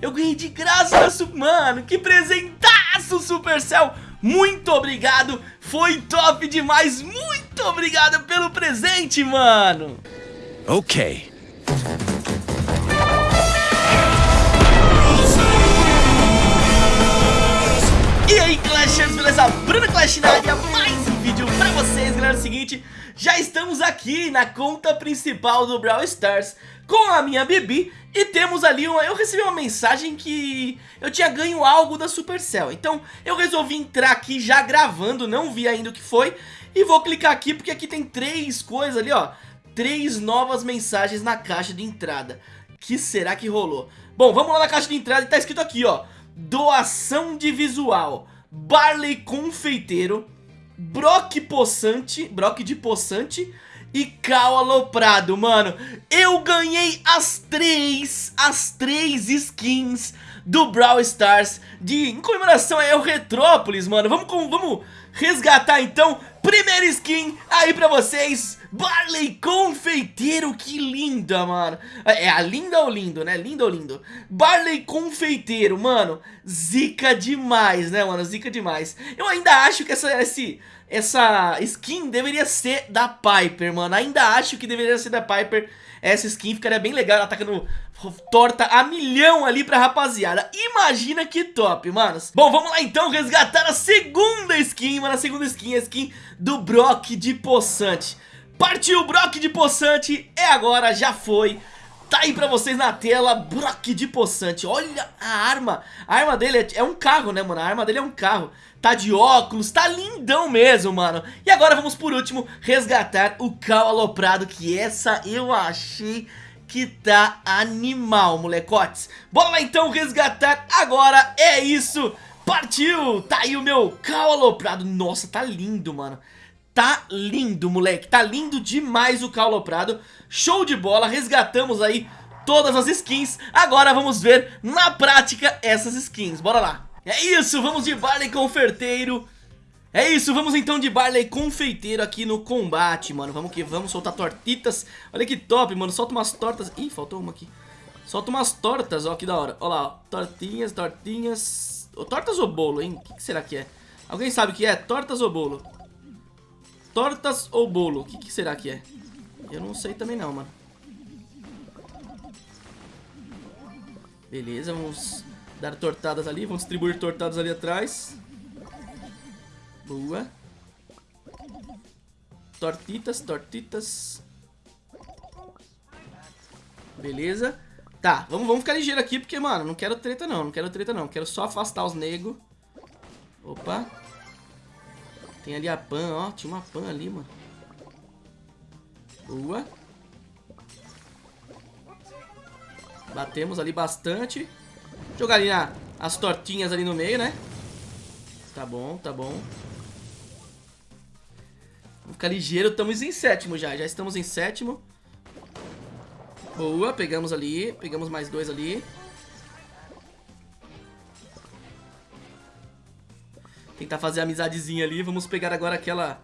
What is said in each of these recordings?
Eu ganhei de graça, mano, que presentaço, Supercell. Muito obrigado, foi top demais, muito obrigado pelo presente, mano. Ok. E aí Clashers, beleza? Bruno Clash na área, seguinte Já estamos aqui na conta principal do Brawl Stars com a minha Bibi E temos ali, uma, eu recebi uma mensagem que eu tinha ganho algo da Supercell. Então eu resolvi entrar aqui já gravando, não vi ainda o que foi E vou clicar aqui porque aqui tem três coisas ali, ó. Três novas mensagens na caixa de entrada. Que será que rolou? Bom, vamos lá na caixa de entrada e tá escrito aqui, ó. Doação de visual, Barley Confeiteiro, Brock Poçante, Brock de Poçante e Cal Aloprado, mano. Eu ganhei as três, as três skins do Brawl Stars de, em comemoração ao Retrópolis, mano. Vamos, com, vamos resgatar então, primeira skin aí pra vocês, Barley Confeiteiro, que linda, mano. É a linda ou lindo, né? Lindo ou lindo? Barley Confeiteiro, mano Zica demais, né, mano? Zica demais. Eu ainda acho que essa, esse, essa skin deveria ser da Piper, mano. Ainda acho que deveria ser da Piper. Essa skin ficaria bem legal atacando torta a milhão ali pra rapaziada. Imagina que top, manos. Bom, vamos lá então resgatar a segunda skin, mano A segunda skin, a skin do Brock de Poçante. Partiu Brock de Poçante, é agora, já foi. Tá aí pra vocês na tela, Brock de Poçante. Olha a arma, a arma dele é, é um carro, né, mano? A arma dele é um carro. Tá de óculos, tá lindão mesmo, mano. E agora vamos por último resgatar o Cal Aloprado Que essa eu achei que tá animal, molecotes. Bora lá então resgatar agora, é isso. Partiu, tá aí o meu Cal Aloprado. Nossa, tá lindo, mano. Tá lindo, moleque, tá lindo demais o Prado. Show de bola, resgatamos aí todas as skins. Agora vamos ver na prática essas skins, bora lá. É isso, vamos de Barley Confeiteiro é isso, vamos então de Barley Confeiteiro aqui no combate, mano Vamos que vamos, soltar tortitas Olha que top, mano, solta umas tortas Ih, faltou uma aqui Solta umas tortas, ó, que da hora Olha lá, ó. tortinhas, tortinhas Tortas ou bolo, hein? O que, que será que é? Alguém sabe o que é? Tortas ou bolo? Tortas ou bolo? O que, que, será que é? Eu não sei também não, mano. Beleza, vamos dar tortadas ali. Vamos distribuir tortadas ali atrás. Boa. Tortitas, tortitas. Beleza. Tá, vamos, vamos ficar ligeiro aqui, porque, mano, não quero treta não. Não quero treta não. Quero só afastar os negros. Opa. Tem ali a Pan, ó. Tinha uma Pan ali, mano. Boa. Batemos ali bastante. Jogar ali na, as tortinhas ali no meio, né? Tá bom, tá bom. Ficar ligeiro. Estamos em sétimo já. Já estamos em sétimo. Boa, pegamos ali. Pegamos mais dois ali. Tentar fazer amizadezinha ali. Vamos pegar agora aquela...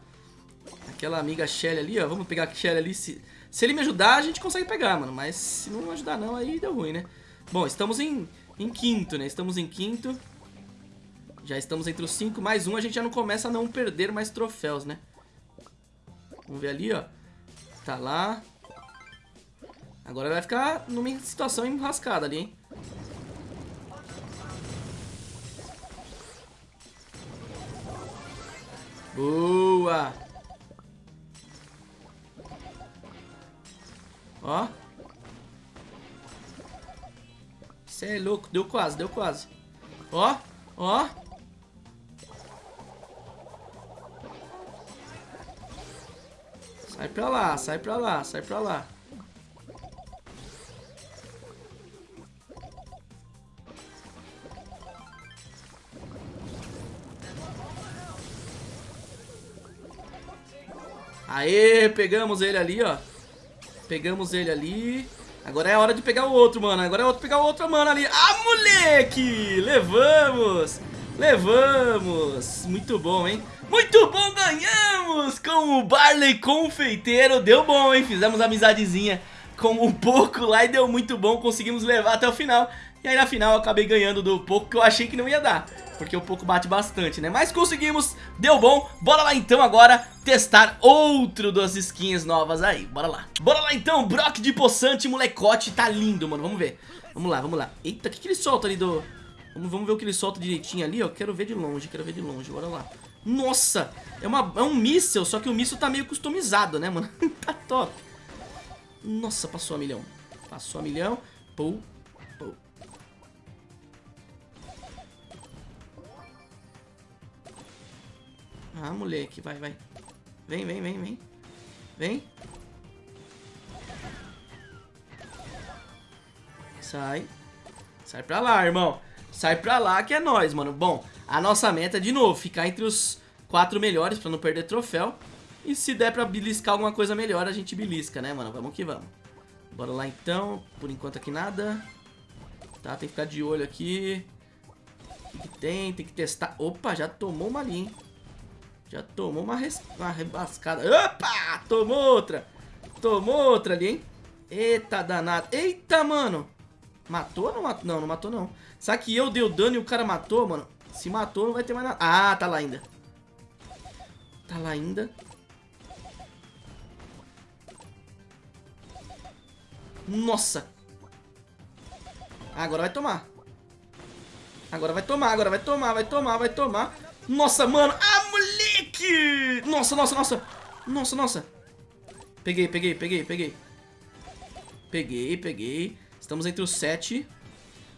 Aquela amiga Shelly ali, ó. Vamos pegar a Shelly ali. Se, se ele me ajudar, a gente consegue pegar, mano. Mas se não ajudar não, aí deu ruim, né? Bom, estamos em, em quinto, né? Estamos em quinto. Já estamos entre os cinco. Mais um, a gente já não começa a não perder mais troféus, né? Vamos ver ali, ó. Tá lá. Agora vai ficar numa situação enrascada ali, hein? Boa! Ó. Você é louco. Deu quase, deu quase. Ó, ó. Sai pra lá, sai pra lá, sai pra lá. Aê, pegamos ele ali, ó. Pegamos ele ali. Agora é hora de pegar o outro, mano. Agora é hora de pegar o outro, mano, ali. Ah, moleque! Levamos! Levamos! Muito bom, hein? Muito bom, ganhamos com o Barley Confeiteiro. Deu bom, hein? Fizemos amizadezinha com um pouco lá e deu muito bom. Conseguimos levar até o final. E aí na final eu acabei ganhando do pouco que eu achei que não ia dar. Porque o pouco bate bastante, né? Mas conseguimos, deu bom. Bora lá então agora testar outro das skins novas aí. Bora lá. Bora lá então, Brock de poçante, molecote. Tá lindo, mano. Vamos ver. Vamos lá, vamos lá. Eita, o que, que ele solta ali do... Vamos, vamos ver o que ele solta direitinho ali, ó. Quero ver de longe, quero ver de longe. Bora lá. Nossa, é, uma, é um míssel, só que o míssel tá meio customizado, né, mano? tá top. Nossa, passou a milhão. Passou a milhão. Pou, pou. Ah, moleque, vai, vai. Vem, vem, vem, vem. Vem. Sai. Sai pra lá, irmão. Sai pra lá que é nóis, mano. Bom, a nossa meta de novo, ficar entre os quatro melhores pra não perder troféu. E se der pra beliscar alguma coisa melhor, a gente belisca, né, mano? Vamos que vamos. Bora lá, então. Por enquanto aqui nada. Tá, tem que ficar de olho aqui. O que, que tem? Tem que testar. Opa, já tomou uma ali, hein? Já tomou uma, res... uma rebascada. Opa! Tomou outra. Tomou outra ali, hein? Eita danado. Eita, mano. Matou ou não matou? Não, não matou não. Será que eu dei o dano e o cara matou, mano? Se matou, não vai ter mais nada. Ah, tá lá ainda. Tá lá ainda. Nossa. Agora vai tomar. Agora vai tomar, agora vai tomar, vai tomar, vai tomar. Nossa, mano. Ah, moleque! Nossa, nossa, nossa. Nossa, nossa. Peguei, peguei, peguei, peguei. Peguei, peguei. Estamos entre os sete.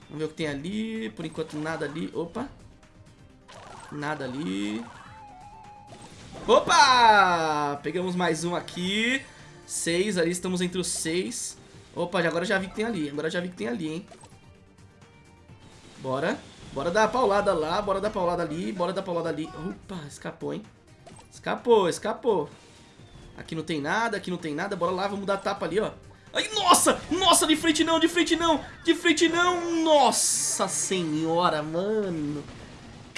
Vamos ver o que tem ali. Por enquanto, nada ali. Opa. Nada ali. Opa! Pegamos mais um aqui. Seis ali, estamos entre os seis. Opa, agora já vi que tem ali. Agora já vi que tem ali, hein. Bora. Bora dar a paulada lá, bora dar a paulada ali, bora dar a paulada ali. Opa, escapou, hein. Escapou, escapou. Aqui não tem nada, aqui não tem nada. Bora lá, vamos dar tapa ali, ó. Ai, nossa! Nossa, de frente não, de frente não! De frente não! Nossa senhora, mano!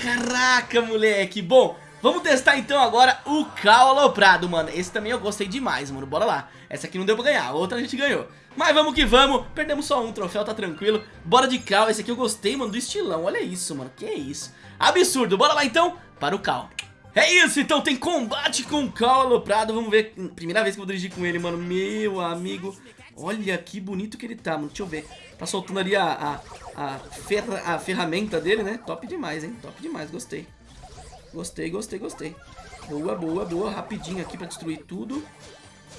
Caraca, moleque! Bom, vamos testar então agora o Cal Aloprado, mano. Esse também eu gostei demais, mano. Bora lá. Essa aqui não deu pra ganhar, outra a gente ganhou. Mas vamos que vamos. Perdemos só um troféu, tá tranquilo. Bora de Cal. Esse aqui eu gostei, mano, do estilão. Olha isso, mano. Que é isso? Absurdo. Bora lá então para o Cal. É isso, então tem combate com o Cal Aloprado. Vamos ver. Primeira vez que eu vou dirigir com ele, mano. Meu amigo. Olha que bonito que ele tá, mano. Deixa eu ver. Tá soltando ali a, a, a, ferra, a ferramenta dele, né? Top demais, hein? Top demais, gostei. Gostei, gostei, gostei. Boa, boa, boa. Rapidinho aqui pra destruir tudo.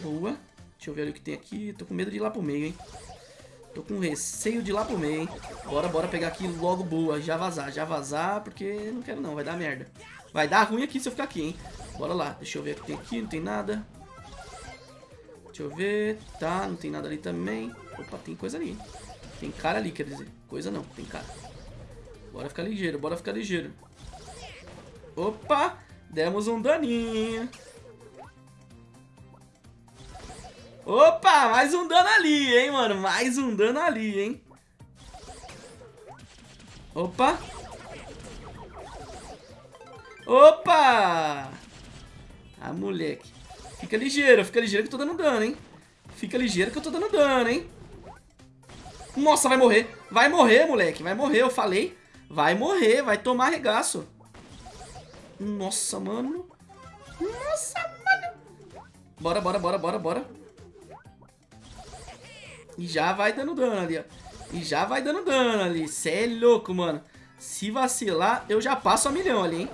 Boa. Deixa eu ver ali o que tem aqui. Tô com medo de ir lá pro meio, hein? Tô com receio de ir lá pro meio, hein? Bora, bora pegar aqui logo boa. Já vazar, já vazar, porque não quero não. Vai dar merda. Vai dar ruim aqui se eu ficar aqui, hein? Bora lá. Deixa eu ver o que tem aqui. Não tem nada. Deixa eu ver. Tá, não tem nada ali também. Opa, tem coisa ali. Tem cara ali, quer dizer. Coisa não, tem cara. Bora ficar ligeiro, bora ficar ligeiro. Opa, demos um daninho. Opa, mais um dano ali, hein, mano. Mais um dano ali, hein. Opa. Opa. Ah, moleque. Fica ligeiro, fica ligeiro que eu tô dando dano, hein? Fica ligeiro que eu tô dando dano, hein? Nossa, vai morrer. Vai morrer, moleque. Vai morrer, eu falei. Vai morrer, vai tomar regaço. Nossa, mano. Nossa, mano. Bora, bora, bora, bora, bora. E já vai dando dano ali, ó. E já vai dando dano ali. Cê é louco, mano. Se vacilar, eu já passo a milhão ali, hein?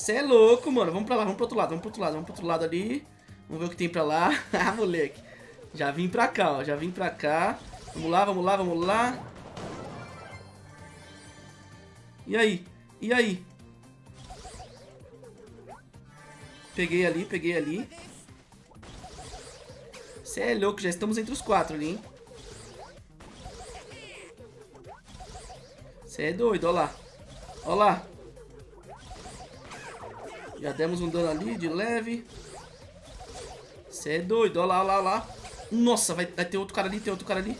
Você é louco, mano. Vamos pra lá, vamos pro outro lado, vamos pro outro lado, vamos pro outro lado ali. Vamos ver o que tem pra lá. ah, moleque. Já vim pra cá, ó. Já vim pra cá. Vamos lá, vamos lá, vamos lá. E aí? E aí? Peguei ali, peguei ali. Você é louco, já estamos entre os quatro ali, hein? Você é doido, ó lá. Ó lá. Já demos um dano ali de leve. Você é doido. Olha lá, olha lá, olha lá. Nossa, vai, vai ter outro cara ali, tem outro cara ali.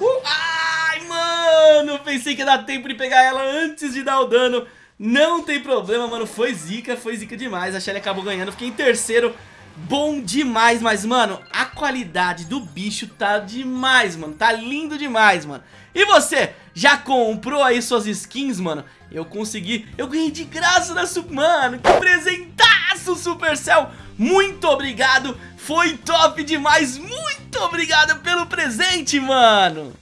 Uh, ai, mano! Pensei que ia dar tempo de pegar ela antes de dar o dano. Não tem problema, mano, foi zica, foi zica demais A Shelly acabou ganhando, fiquei em terceiro Bom demais, mas, mano, a qualidade do bicho tá demais, mano Tá lindo demais, mano E você, já comprou aí suas skins, mano? Eu consegui, eu ganhei de graça na Super... Mano, que presentaço, Supercell Muito obrigado, foi top demais Muito obrigado pelo presente, mano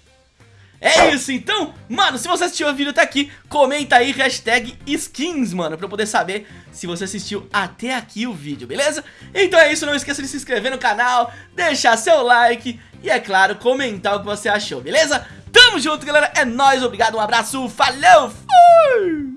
é isso, então, mano, se você assistiu o vídeo até aqui, comenta aí hashtag skins, mano, pra eu poder saber se você assistiu até aqui o vídeo, beleza? Então é isso, não esqueça de se inscrever no canal, deixar seu like e, é claro, comentar o que você achou, beleza? Tamo junto, galera, é nóis, obrigado, um abraço, falou, fui!